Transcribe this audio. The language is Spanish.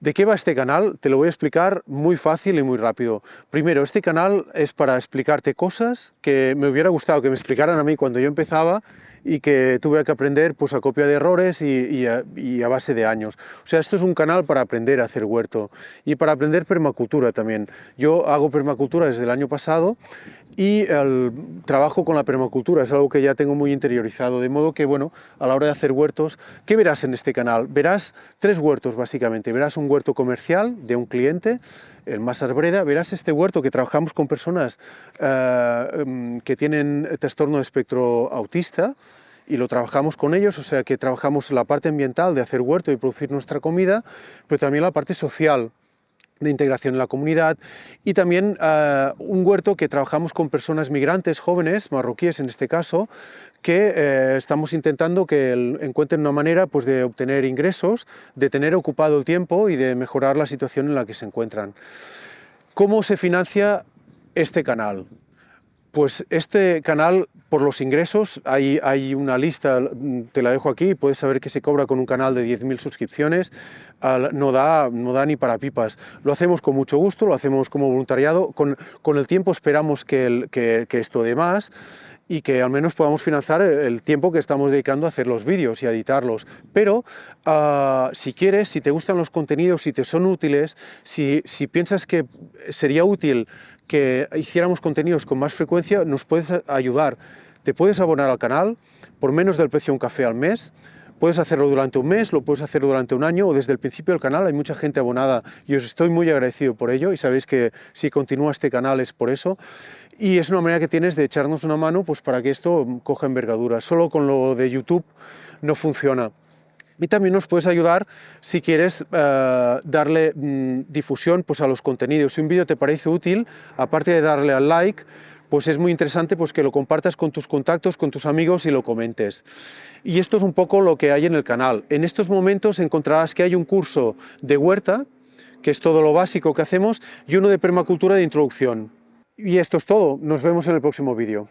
¿De qué va este canal? Te lo voy a explicar muy fácil y muy rápido. Primero, este canal es para explicarte cosas que me hubiera gustado que me explicaran a mí cuando yo empezaba y que tuve que aprender pues, a copia de errores y, a, base de años. O sea, esto es un canal para aprender a hacer huerto y para aprender permacultura también. Yo hago permacultura desde el año pasado y el trabajo con la permacultura es algo que ya tengo muy interiorizado, de modo que, bueno, a la hora de hacer huertos, ¿qué verás en este canal? Verás tres huertos, básicamente. Verás un huerto comercial de un cliente, el más arbreda, verás este huerto que trabajamos con personas uh, um, que tienen trastorno de espectro autista, y lo trabajamos con ellos, o sea que trabajamos la parte ambiental de hacer huerto y producir nuestra comida, pero también la parte social, de integración en la comunidad y también uh, un huerto que trabajamos con personas migrantes jóvenes, marroquíes en este caso, que eh, estamos intentando que encuentren una manera pues, de obtener ingresos, de tener ocupado el tiempo y de mejorar la situación en la que se encuentran. ¿Cómo se financia este canal? Pues este canal, por los ingresos, hay, hay, una lista, te la dejo aquí, puedes saber que se cobra con un canal de 10.000 suscripciones, no da, no da ni para pipas. Lo hacemos con mucho gusto, lo hacemos como voluntariado, con, con el tiempo esperamos que, que, que esto dé más, y que al menos podamos financiar el tiempo que estamos dedicando a hacer los vídeos y a editarlos. Pero uh, si quieres, si te gustan los contenidos, si te son útiles, si, si piensas que sería útil que hiciéramos contenidos con más frecuencia, nos puedes ayudar. Te puedes abonar al canal por menos del precio de un café al mes, Puedes hacerlo durante un mes, lo puedes hacer durante un año o desde el principio del canal. Hay mucha gente abonada y os estoy muy agradecido por ello y sabéis que si continúa este canal es por eso. Y es una manera que tienes de echarnos una mano pues, para que esto coja envergadura. Solo con lo de YouTube no funciona. Y también nos puedes ayudar si quieres uh, darle mm, difusión pues, a los contenidos. Si un vídeo te parece útil, aparte de darle al like, pues es muy interesante pues, que lo compartas con tus contactos, con tus amigos y lo comentes. Y esto es un poco lo que hay en el canal. En estos momentos encontrarás que hay un curso de huerta, que es todo lo básico que hacemos, y uno de permacultura de introducción. Y esto es todo. Nos vemos en el próximo vídeo.